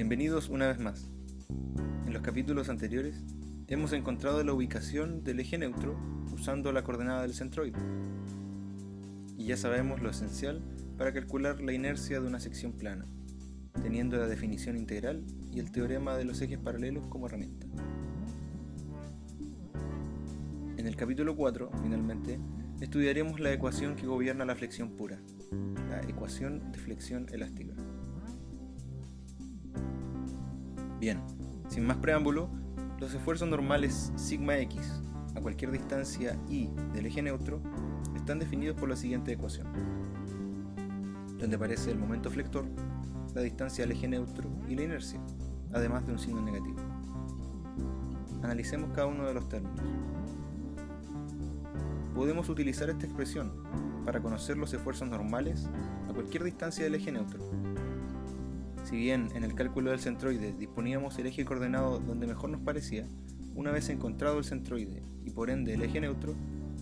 Bienvenidos una vez más. En los capítulos anteriores hemos encontrado la ubicación del eje neutro usando la coordenada del centroide. Y ya sabemos lo esencial para calcular la inercia de una sección plana, teniendo la definición integral y el teorema de los ejes paralelos como herramienta. En el capítulo 4, finalmente, estudiaremos la ecuación que gobierna la flexión pura, la ecuación de flexión elástica. Bien, sin más preámbulo, los esfuerzos normales sigma x a cualquier distancia y del eje neutro están definidos por la siguiente ecuación, donde aparece el momento flector, la distancia al eje neutro y la inercia, además de un signo negativo. Analicemos cada uno de los términos. Podemos utilizar esta expresión para conocer los esfuerzos normales a cualquier distancia del eje neutro si bien en el cálculo del centroide disponíamos el eje coordenado donde mejor nos parecía, una vez encontrado el centroide y por ende el eje neutro,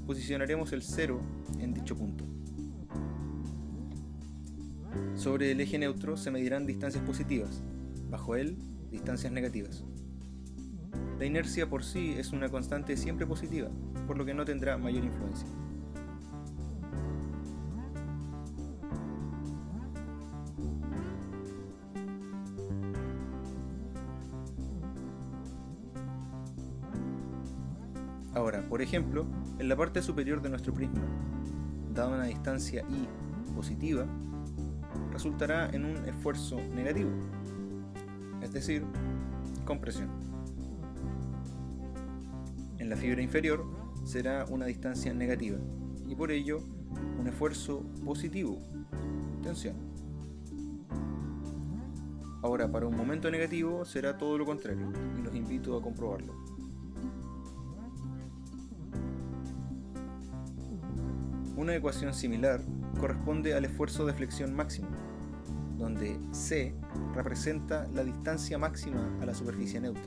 posicionaremos el 0 en dicho punto. Sobre el eje neutro se medirán distancias positivas, bajo él distancias negativas. La inercia por sí es una constante siempre positiva, por lo que no tendrá mayor influencia. Ahora, por ejemplo, en la parte superior de nuestro prisma, dada una distancia i positiva, resultará en un esfuerzo negativo, es decir, compresión. En la fibra inferior será una distancia negativa y por ello un esfuerzo positivo, tensión. Ahora, para un momento negativo será todo lo contrario y los invito a comprobarlo. Una ecuación similar corresponde al esfuerzo de flexión máximo, donde c representa la distancia máxima a la superficie neutra.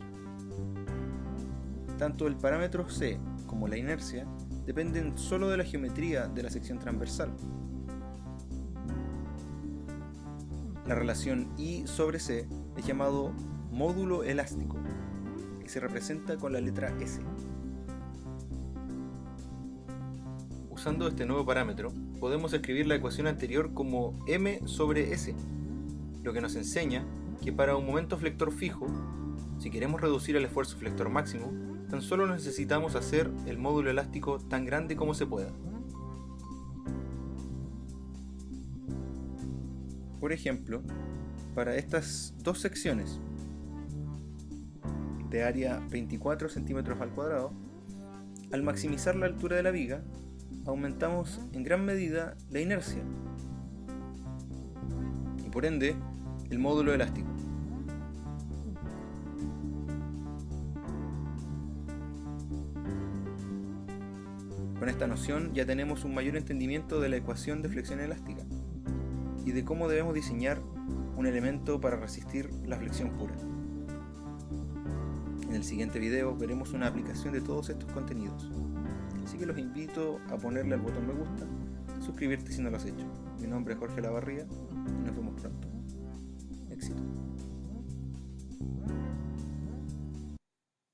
Tanto el parámetro c como la inercia dependen solo de la geometría de la sección transversal. La relación I sobre C es llamado módulo elástico y se representa con la letra S. Usando este nuevo parámetro, podemos escribir la ecuación anterior como m sobre s, lo que nos enseña que para un momento flector fijo, si queremos reducir el esfuerzo flector máximo, tan solo necesitamos hacer el módulo elástico tan grande como se pueda. Por ejemplo, para estas dos secciones de área 24 centímetros al cuadrado, al maximizar la altura de la viga, aumentamos en gran medida la inercia y por ende el módulo elástico. Con esta noción ya tenemos un mayor entendimiento de la ecuación de flexión elástica y de cómo debemos diseñar un elemento para resistir la flexión pura. En el siguiente video veremos una aplicación de todos estos contenidos. Así que los invito a ponerle al botón me gusta, suscribirte si no lo has hecho. Mi nombre es Jorge Lavarría y nos vemos pronto. Éxito.